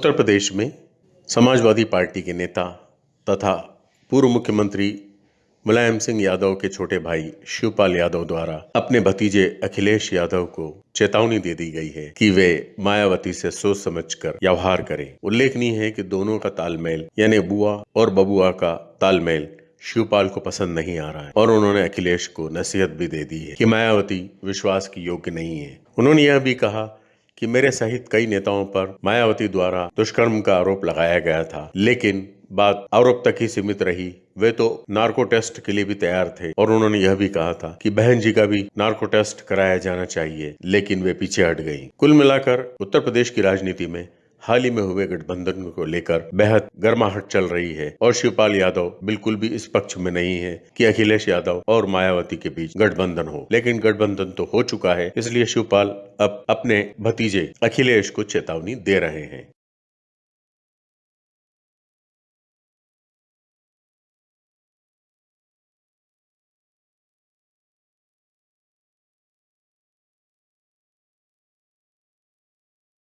उत्तर प्रदेश में समाजवादी पार्टी के नेता तथा पूर्व मुख्यमंत्री मुलायम सिंह यादव के छोटे भाई शिवपाल यादव द्वारा अपने भतीजे अखिलेश यादव को चेतावनी दे दी गई है कि वे मायावती से सोच समझकर व्यवहार करें। उल्लेखनीय है कि दोनों का तालमेल, यानी बुआ और बबुआ का तालमेल शिवपाल को पसंद नहीं आ रहा है और उन्होंने अखिलेश को नसीहत भी दे दी है कि मायावती विश्वास की योग्य नहीं है। उन्होंने यह भी कहा कि मेरे सहित कई नेताओं पर मायावती द्वारा दुष्कर्म का आरोप लगाया गया था। लेकिन बात आरोप तक ही सीमित रही। वे तो नार्को टेस्ट के लिए भी तैयार थे और उन्होंने यह भी कहा था कि बहन जी का भी नार्को टेस्ट कराया जाना चाहिए, लेकिन वे पीछे हट गई। कुल मिलाकर उत्तर प्रदेश की राजनीति में हाल ही में हुए गठबंधन को लेकर बेहद गर्माहट चल रही है और शिवपाल यादव बिल्कुल भी इस पक्ष में नहीं है कि अखिलेश यादव और मायावती के बीच गठबंधन हो। लेकिन गठबंधन तो हो चुका है, इसलिए शिवपाल अब अपने भतीजे अखिलेश को चेतावनी दे रहे हैं।